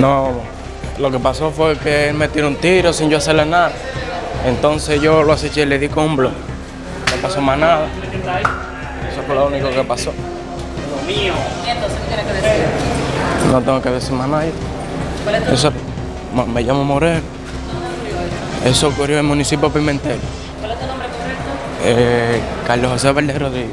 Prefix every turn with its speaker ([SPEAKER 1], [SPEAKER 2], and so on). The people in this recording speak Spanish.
[SPEAKER 1] No, lo que pasó fue que él me tiró un tiro sin yo hacerle nada. Entonces yo lo aceché y le di con un blog. No pasó más nada. Eso fue lo único que pasó.
[SPEAKER 2] ¿Y entonces qué tienes que decir?
[SPEAKER 1] No tengo que decir más nada.
[SPEAKER 2] ¿Cuál es tu
[SPEAKER 1] Eso, me llamo Morel. Eso ocurrió en el municipio de Pimentel.
[SPEAKER 2] ¿Cuál es tu nombre correcto?
[SPEAKER 1] Eh, Carlos José Valdez Rodríguez.